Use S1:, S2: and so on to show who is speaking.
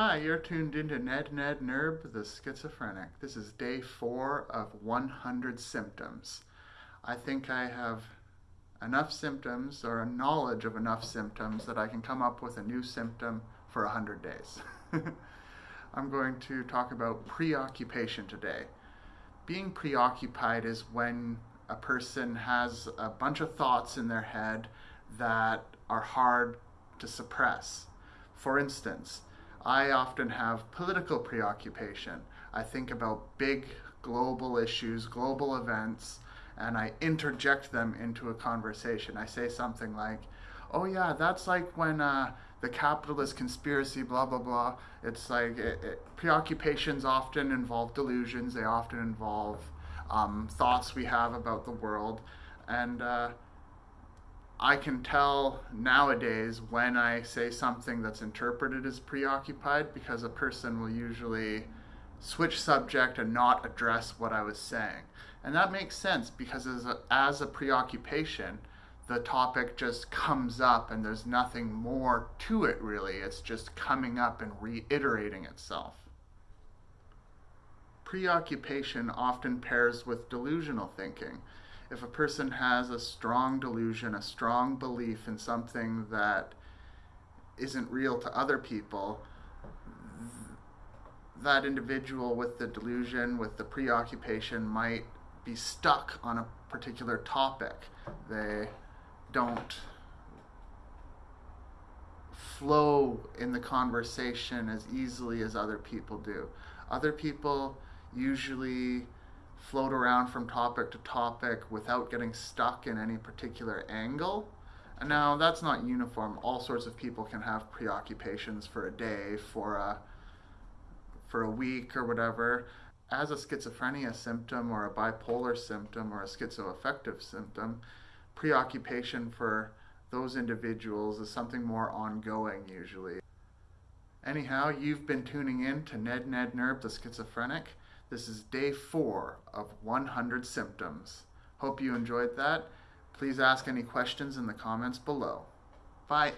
S1: Hi, you're tuned into Ned Ned Nerb, the schizophrenic. This is day four of 100 symptoms. I think I have enough symptoms or a knowledge of enough symptoms that I can come up with a new symptom for 100 days. I'm going to talk about preoccupation today. Being preoccupied is when a person has a bunch of thoughts in their head that are hard to suppress. For instance, I often have political preoccupation. I think about big global issues, global events, and I interject them into a conversation. I say something like, oh yeah, that's like when uh, the capitalist conspiracy, blah, blah, blah. It's like it, it, preoccupations often involve delusions, they often involve um, thoughts we have about the world. And uh, I can tell nowadays when I say something that's interpreted as preoccupied because a person will usually switch subject and not address what I was saying. And that makes sense because as a, as a preoccupation, the topic just comes up and there's nothing more to it really. It's just coming up and reiterating itself. Preoccupation often pairs with delusional thinking if a person has a strong delusion, a strong belief in something that isn't real to other people, that individual with the delusion, with the preoccupation, might be stuck on a particular topic. They don't flow in the conversation as easily as other people do. Other people usually float around from topic to topic without getting stuck in any particular angle. And now that's not uniform. All sorts of people can have preoccupations for a day, for a for a week or whatever. As a schizophrenia symptom or a bipolar symptom or a schizoaffective symptom, preoccupation for those individuals is something more ongoing usually. Anyhow, you've been tuning in to Ned Ned Nerb the Schizophrenic. This is day four of 100 symptoms. Hope you enjoyed that. Please ask any questions in the comments below. Bye.